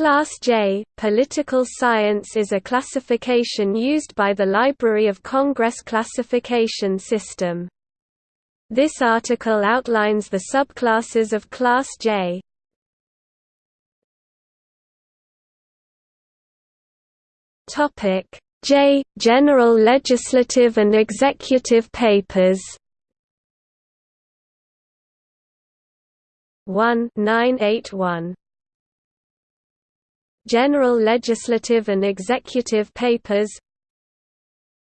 Class J, Political Science is a classification used by the Library of Congress classification system. This article outlines the subclasses of Class J. J – General legislative and executive papers 1 981 General Legislative and Executive Papers.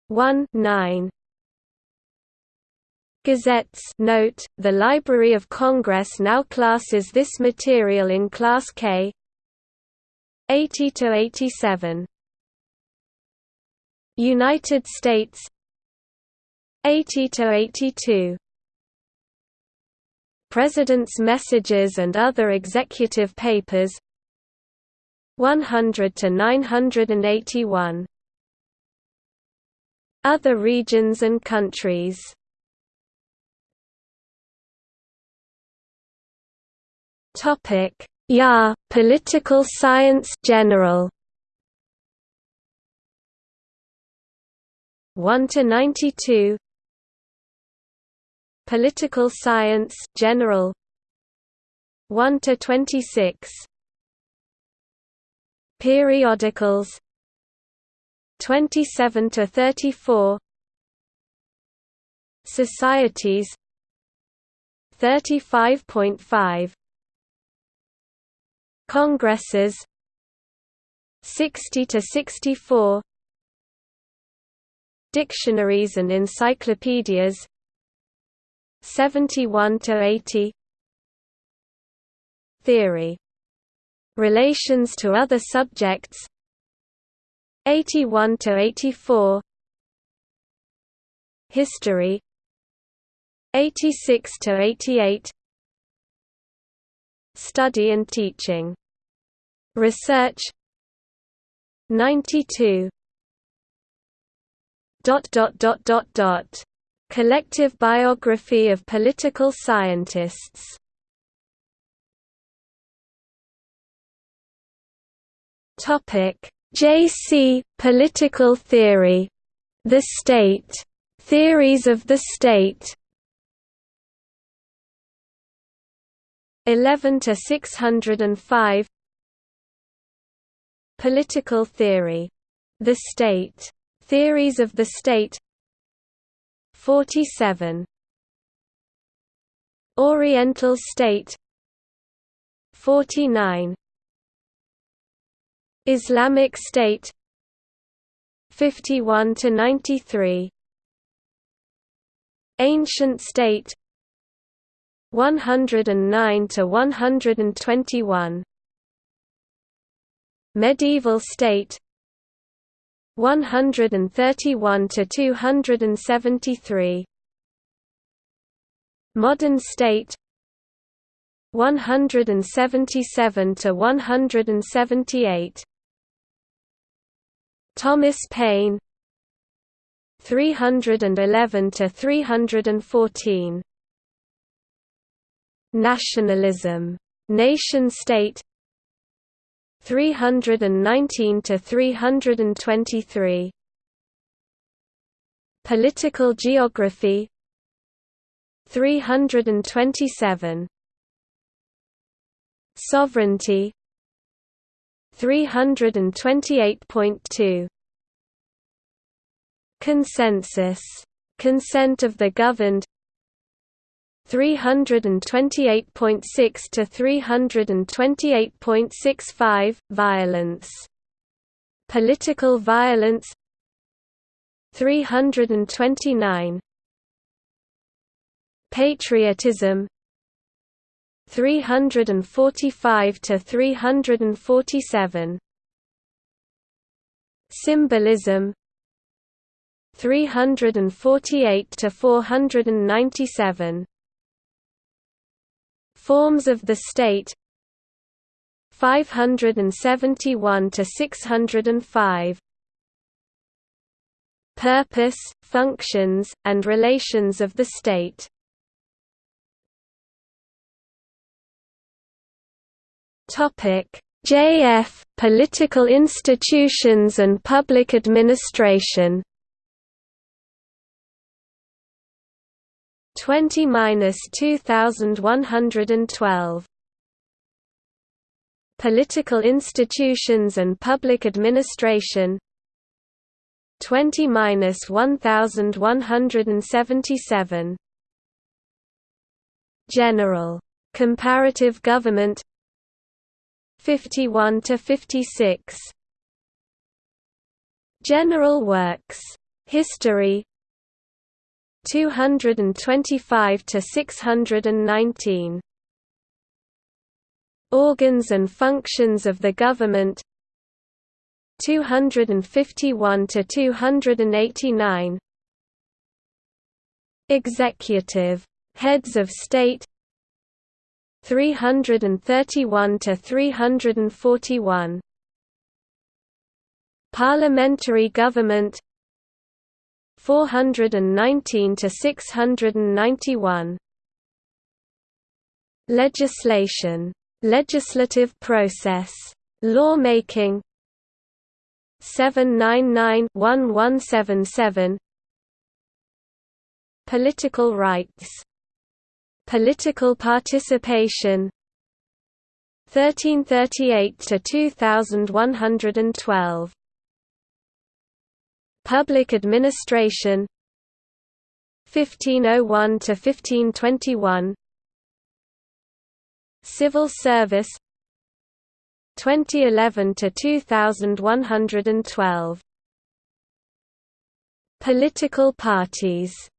1 9 Gazettes. Note, the Library of Congress now classes this material in Class K. 80–87 United States. 80–82 President's Messages and Other Executive Papers 100 to 981 Other regions and countries. Topic. JA Political Science General. 1 to 92 Political Science General. 1 to 26 Periodicals. 27 to 34 Societies. 35.5 Congresses. 60 to 64 Dictionaries and encyclopedias. 71 to 80 Theory Relations to other subjects. 81 to 84 History. 86 to 88 Study and teaching. Research. 92 dot dot dot dot dot. Collective biography of political scientists Topic: J.C. Political theory. The state. Theories of the state. 11 to 605. Political theory. The state. Theories of the state. 47. Oriental state. 49 Islamic State 51 to 93 Ancient State 109 to 121 Medieval State 131 to 273 Modern State 177 to 178 Thomas Paine. 311 to 314 Nationalism. Nation state. 319 to 323 Political geography. 327 Sovereignty 328.2 Consensus. Consent of the governed. 328.6 to 328.65 Violence. Political violence. 329 Patriotism 345 to 347 Symbolism. 348 to 497 Forms of the state. 571 to 605 Purpose, functions, and relations of the state JF Political Institutions and Public Administration. 20 2112 Political Institutions and Public Administration. 20 1177 General. Comparative Government 51 to 56 General Works. History. 225 to 619 Organs and functions of the government. 251 to 289 Executive. Heads of state 331 to 341 Parliamentary government 419 to 691 Legislation legislative process lawmaking 799-1177 Political rights Political participation. 1338 to 2112 Public administration. 1501 to 1521 Civil service. 2011 to 2112 Political parties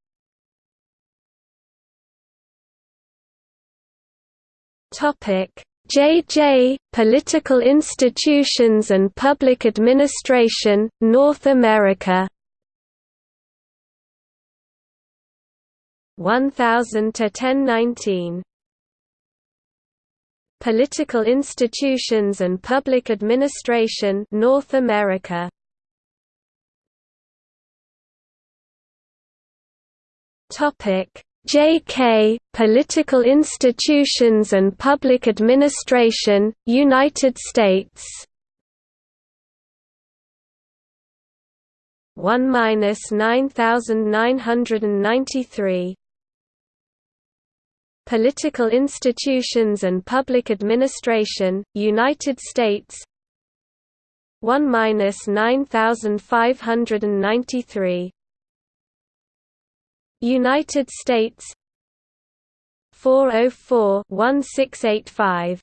JJ Political Institutions and Public Administration North America. 1000 to 1019 Political Institutions and Public Administration North America. Topic JK Political Institutions and Public Administration United States. 1 9993 Political Institutions and Public Administration United States. 1 9593 United States 404-1685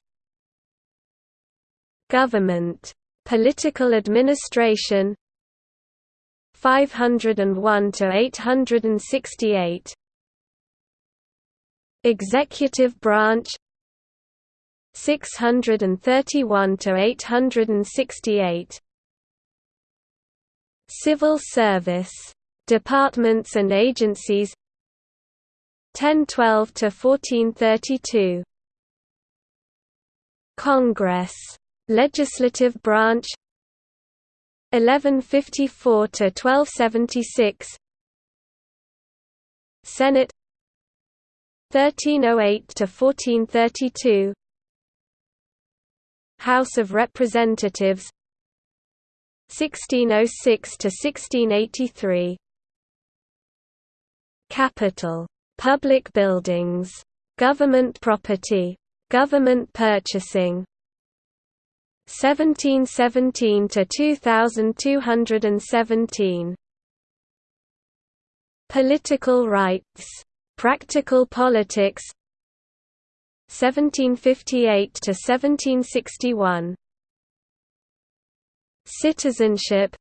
Government. Political Administration 501 to 868 Executive Branch 631 to 868 Civil Service Departments and agencies. 1012 to 1432 Congress. Legislative Branch. 1154 to 1276 Senate. 1308 to 1432 House of Representatives. 1606 to 1683 Capital. Public buildings. Government property. Government purchasing 1717 to 2217 Political rights Practical politics 1758 to 1761 Citizenship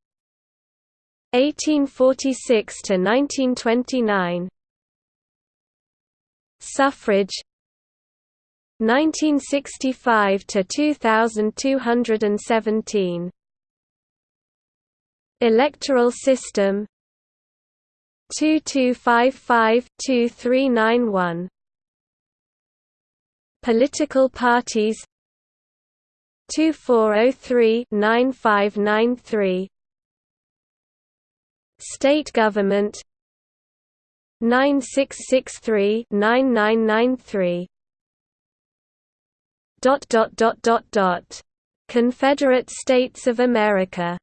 1846 to 1929 Suffrage. 1965 to 2217 Electoral system. 2255-2391 Political parties. 2403-9593 State government. 9663-9993 dot dot dot dot dot. Confederate States of America.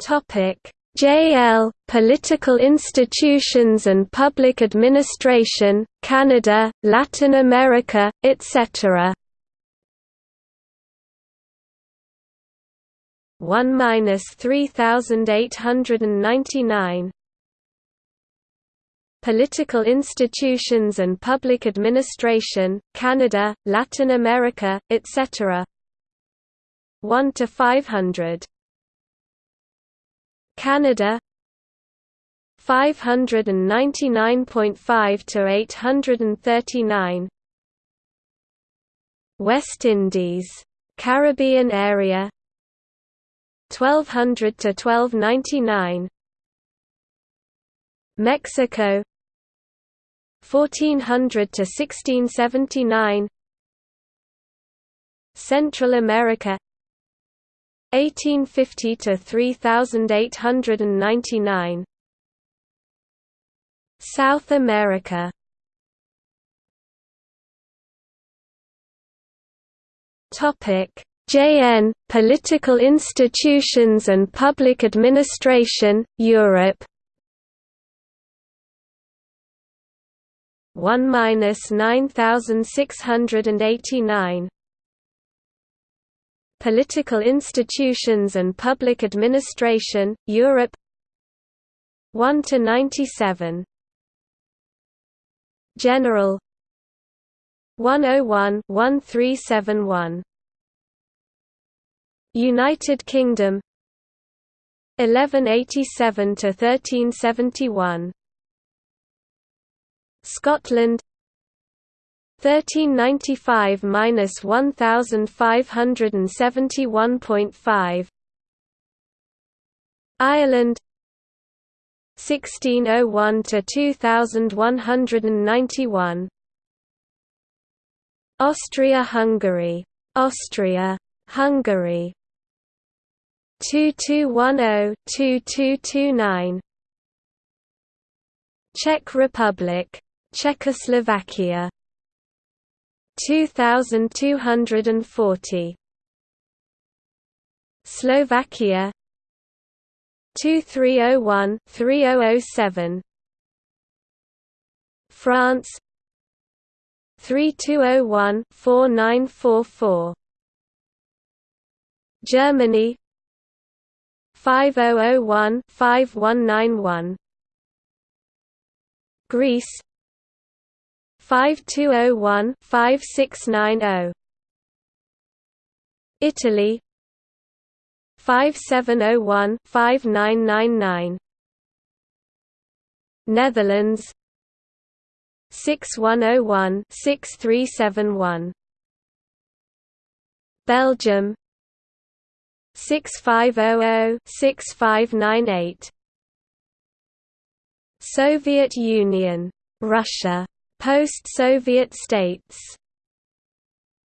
Topic. JL Political Institutions and Public Administration Canada Latin America etc 1 minus 3899 Political Institutions and Public Administration Canada Latin America etc 1 to 500 Canada. 599.5 to 839 West Indies. Caribbean area 1200 to 1299 Mexico 1400 to 1679 Central America 1850 to 3899 South America Topic JN Political Institutions and Public Administration Europe. 1 minus 9689 Political Institutions and Public Administration, Europe. 1 to 97 General. 101 1371 United Kingdom. 1187 to 1371 Scotland. 1395 minus 1571.5 Ireland. 1601 to 2191 Austria-Hungary. Austria Hungary 2210-2229 Czech Republic Czechoslovakia. 2240 Slovakia. 2301 3007 France. 3201 4944 Germany 5001 5191 Greece. 5201 5690 Italy. 5701 5999 Netherlands. 6101 6371 Belgium 6500 6598 Soviet Union Russia Post-Soviet states.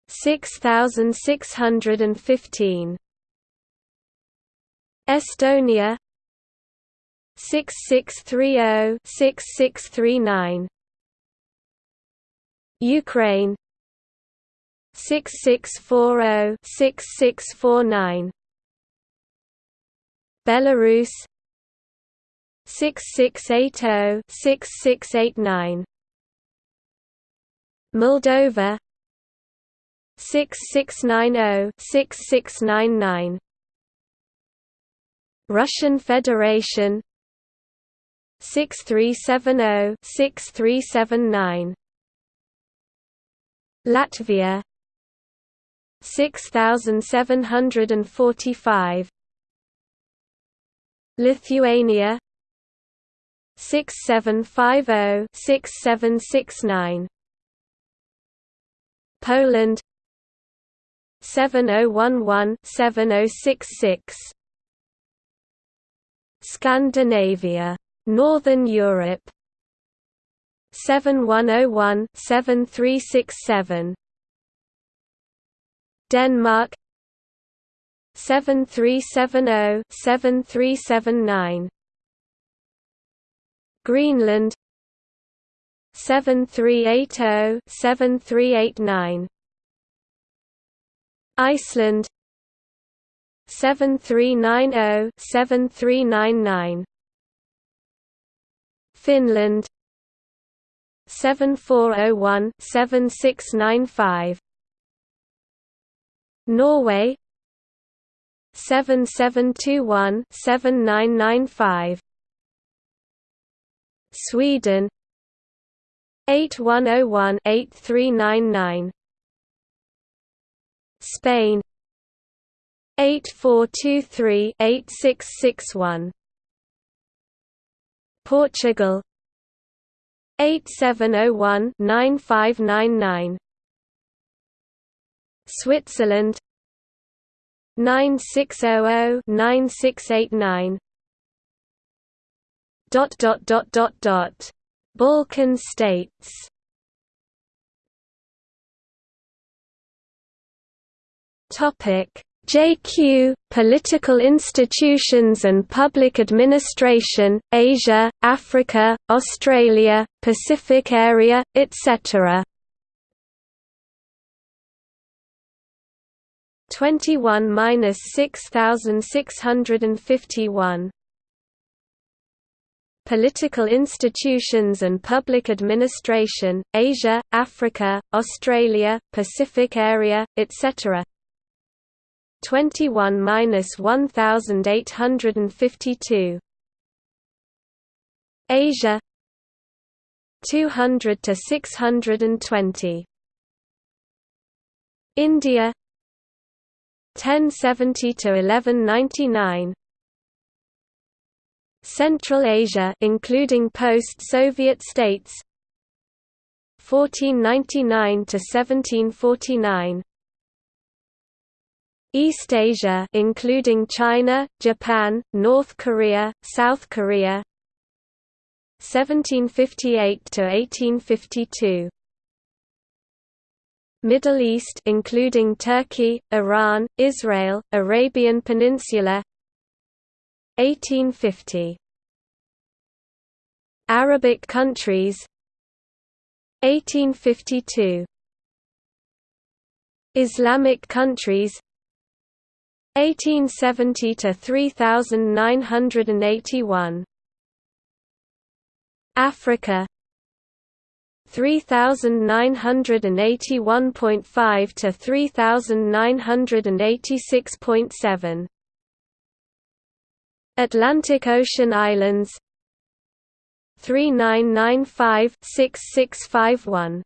6615 Estonia. 6630-6639 Ukraine. 6640-6649 Belarus 6680-6689 Moldova 6690-6699 Russian Federation 6370-6379 Latvia 6745 Lithuania 6750-6769 Poland 7011-7066 Scandinavia. Northern Europe 7101-7367 Denmark 7370-7379 Greenland. 7380 7389 Iceland. 7390 7399 Finland. 7401 7695 Norway 7721 7995 Sweden. 8101 8399 Spain. 8423 8661 Portugal. 8701 9599 Switzerland 9600 9689 dot dot dot dot dot. Balkan states. JQ Political institutions and public administration Asia Africa Australia Pacific area etc 21 minus 6651 Political institutions and public administration, Asia, Africa, Australia, Pacific area, etc. 21 minus 1852. Asia 200 to 620. India 1070 to 1199. Central Asia including post-Soviet states 1499 to 1749 East Asia including China, Japan, North Korea, South Korea 1758 to 1852 Middle East including Turkey, Iran, Israel, Arabian Peninsula. 1850 Arabic countries. 1852 Islamic countries. 1870 to 3981 Africa 3981.5 to 3986.7 Atlantic Ocean Islands 3995-6651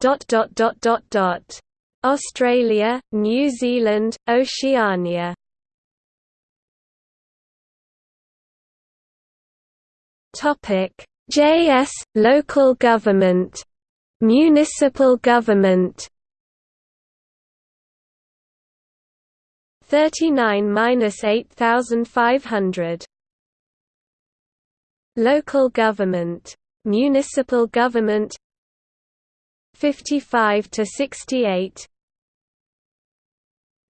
dot dot dot dot dot. Australia, New Zealand, Oceania. Topic JS local government. Municipal government. 39 minus 8500 Local government. Municipal government. 55 to 68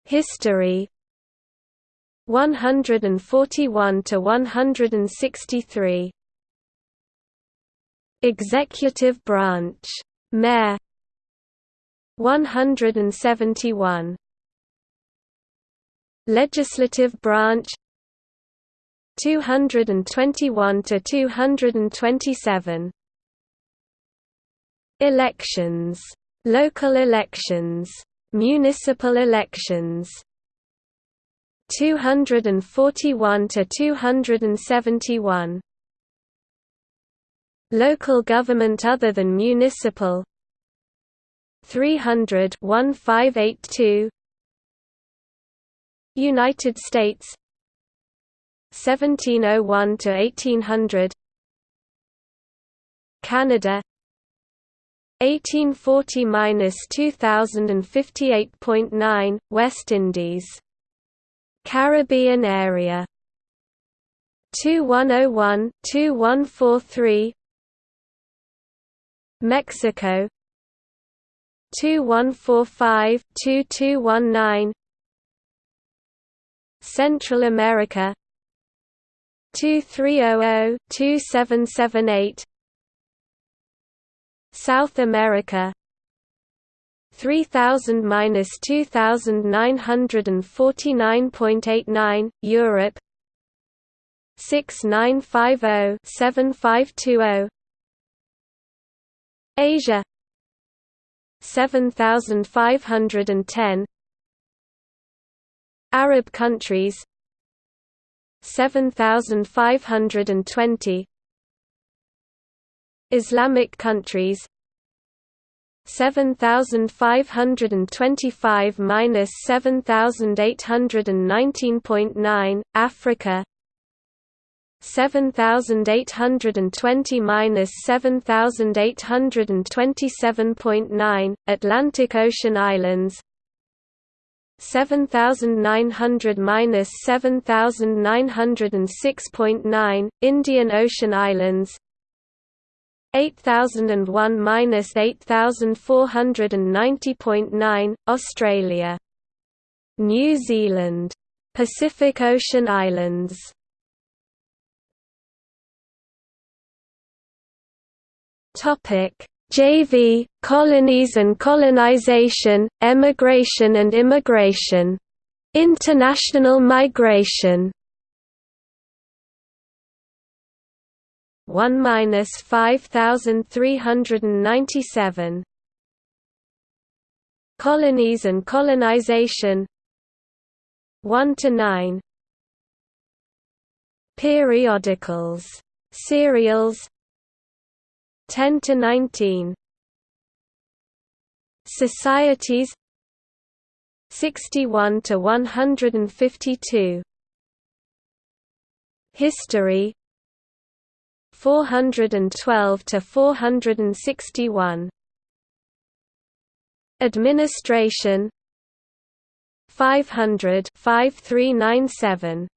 History. 141 to 163 Executive branch. Mayor. 171 Legislative branch. 221 to 227 Elections. Local elections. Municipal elections. 241 to 271 Local government other than municipal. 300 1582 United States. 1701 to 1800 Canada. 1840–2058.9 West Indies. Caribbean area. 2101 2143 Mexico. 2145 2219 Central America. 2300-2778 South America. 3000 minus 2949.89 Europe. 6950 7520 Asia. 7510 Arab countries. 7520 Islamic countries. 7525 minus 7819.9 Africa 7820 minus 7827.9 Atlantic Ocean Islands. 7900 minus 7906.9 Indian Ocean Islands. 8001 minus 8490.9 Australia. New Zealand. Pacific Ocean Islands Topic. JV colonies and colonization emigration and immigration. International migration. 1 minus 5397 Colonies and colonization. 1 to 9 Periodicals. Serials 10 to 19 Societies 61 to 152 History 412 to 461 Administration 500 5397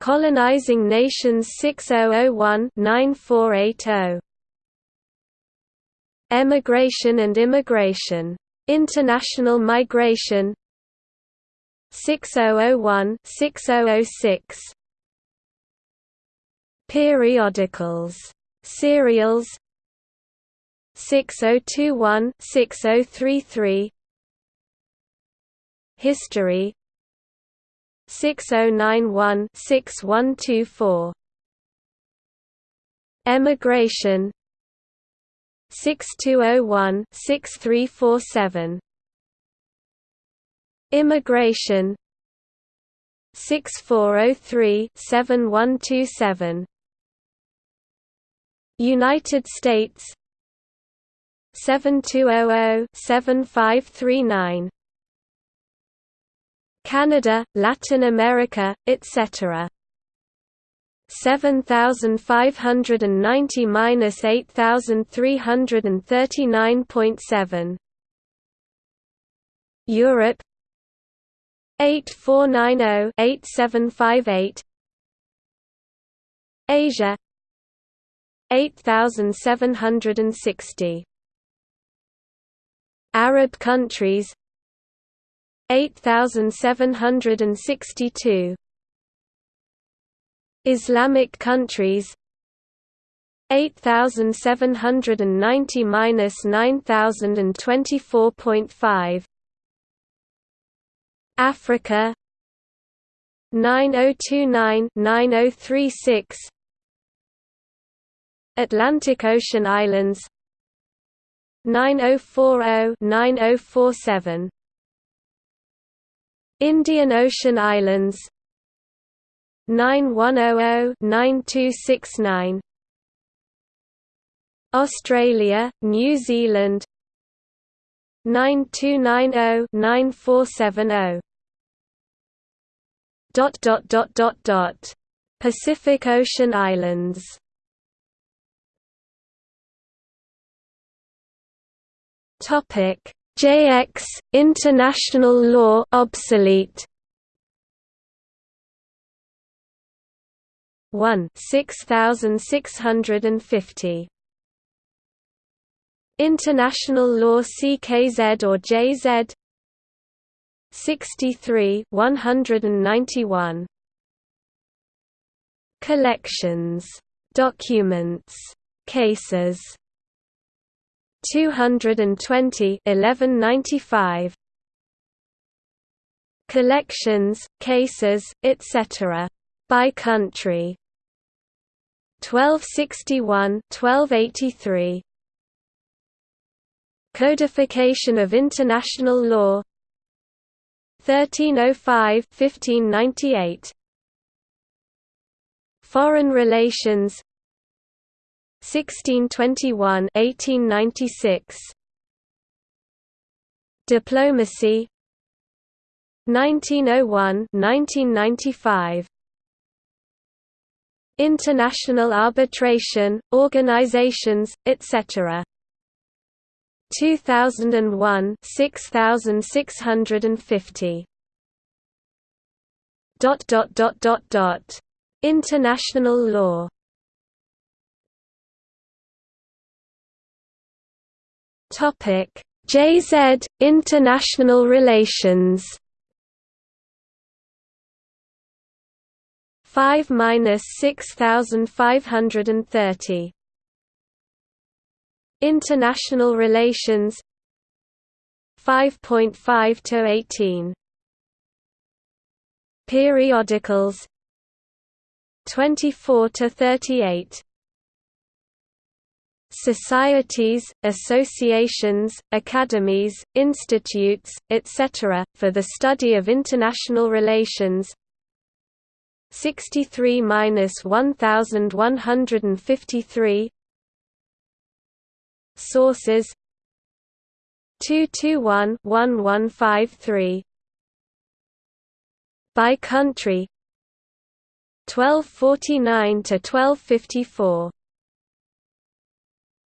Colonizing Nations 6001-9480 Emigration and Immigration. International Migration. 6001-6006 Periodicals. Serials. 6021-6033 History 6091-6124 Emigration. 6201-6347 Immigration. 6403-7127 United States. 7200-7539 Canada, Latin America, etc. 7590 minus 8339.7 Europe. 8490 8758 Asia. 8760 Arab countries 8762 Islamic countries 8790 minus 9024.5 Africa 9029 9036 Atlantic Ocean Islands 9040 9047 Indian Ocean Islands 9100-9269 Australia, New Zealand 9290-9470 dot dot dot dot dot. Pacific Ocean Islands. Topic JX international law obsolete. 1 6650 International law CKZ or JZ 63 191 Collections. Documents. Cases 220 1195 Collections, cases, etc. By country. 1261 1283 Codification of International Law. 1305 1598 Foreign Relations 1621 1896 Diplomacy. 1901 1995 International arbitration, organizations, etc. 2001 6650 dot dot dot dot dot. International law topic. JZ international relations. 5 minus 6530 International relations. 5.5 to 18 Periodicals. 24 to 38 Societies, associations, academies, institutes, etc., for the study of international relations. 63 minus 1153 Sources. 221 1153 By country. 1249 to 1254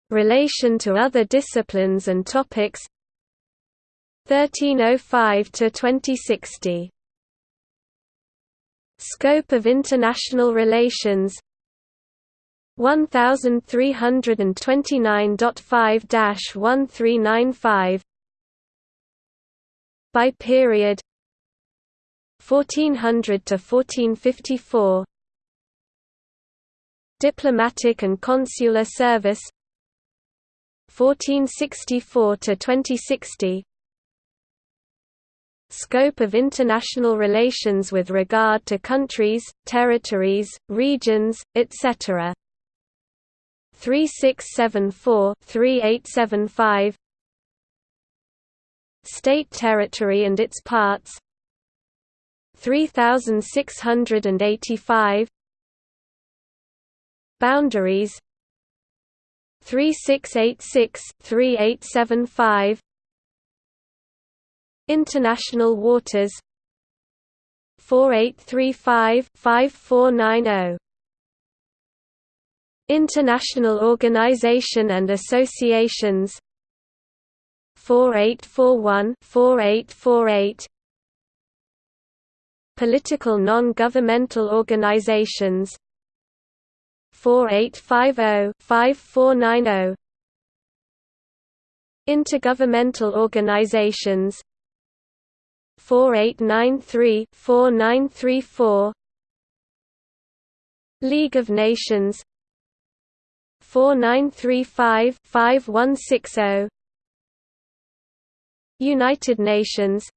Relation to other disciplines and topics. 1305 to 2060 Scope of international relations. 1329.5-1395 By period. 1400 to 1454 Diplomatic and consular service 1464 to 2060 Scope of international relations with regard to countries, territories, regions, etc. 3674 3875 State territory and its parts. 3685 Boundaries 3686 3875 International waters. 4835 5490 International Organization and Associations. 4841 4848 Political non-governmental organizations 4850 5490 Intergovernmental organizations. 4893 4934 League of Nations. 4935 5160 United Nations.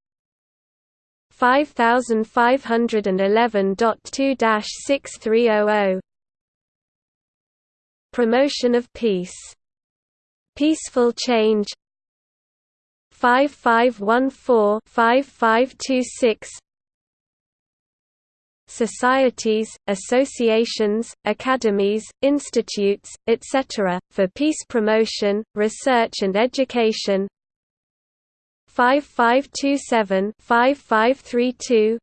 5511.2-6300 Promotion of peace. Peaceful change 5514-5526 societies, associations, academies, institutes, etc., for peace promotion, research and education 5527-5532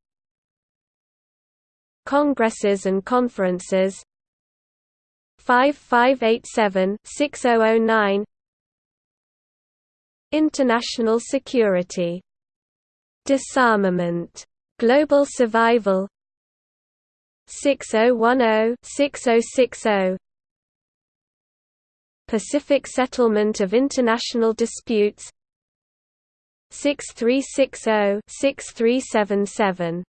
Congresses and conferences 5587-6009 International security. Disarmament. Global survival. 6010-6060 Pacific settlement of international disputes. 6360-6377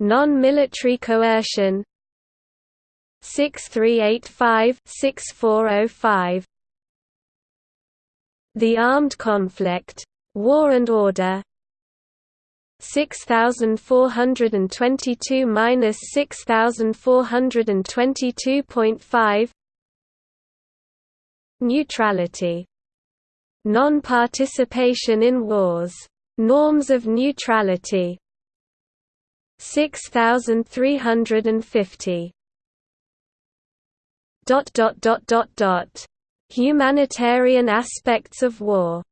Non-military coercion 6385-6405 The Armed Conflict. War and Order. 6422 minus 6422.5 Neutrality. Non-participation in wars. Norms of neutrality. 6350 dot dot dot dot dot humanitarian aspects of war